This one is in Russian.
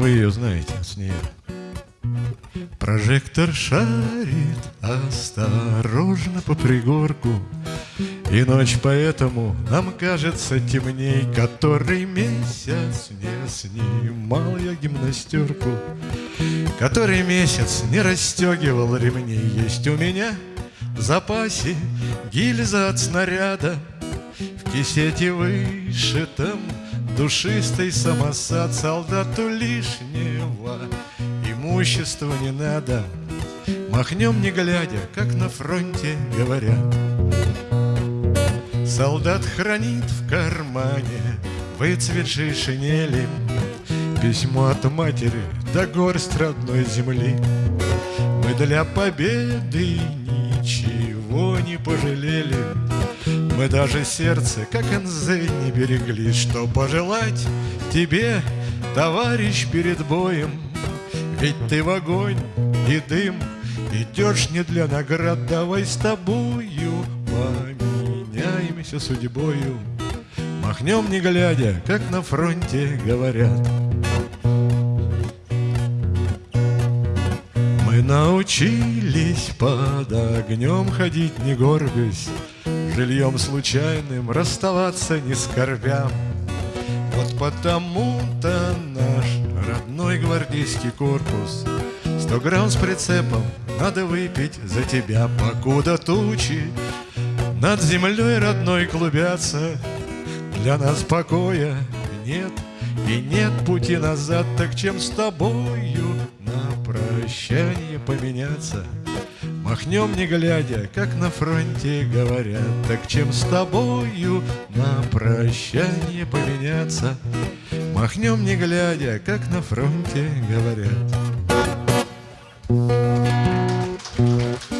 вы ее знаете, с нее. Прожектор шарит осторожно по пригорку, И ночь поэтому нам кажется темней, Который месяц не снимал я гимнастерку, Который месяц не расстегивал ремней. Есть у меня в запасе гильза от снаряда, В кисете вышитом душистый самосад Солдату лишнего имущества не надо. Махнем не глядя, как на фронте говорят. Солдат хранит в кармане выцветшей шинели Письмо от матери до горсть родной земли. Мы для победы ничего не пожалели Мы даже сердце, как НЗ, не берегли. Что пожелать тебе, товарищ, перед боем? Ведь ты в огонь и дым Идешь не для наград, давай с тобою Поменяемся судьбою. Махнем не глядя, как на фронте говорят. Мы научились под огнем ходить не горбясь Жильем случайным расставаться не скорбя. Вот потому-то наш родной гвардейский корпус Сто грамм с прицепом надо выпить за тебя. Покуда тучи над землей родной клубятся Для нас покоя нет и нет пути назад. Так чем с тобою на прощание поменяться Махнем не глядя, как на фронте говорят. Так чем с тобою на прощание поменяться Махнем не глядя, как на фронте говорят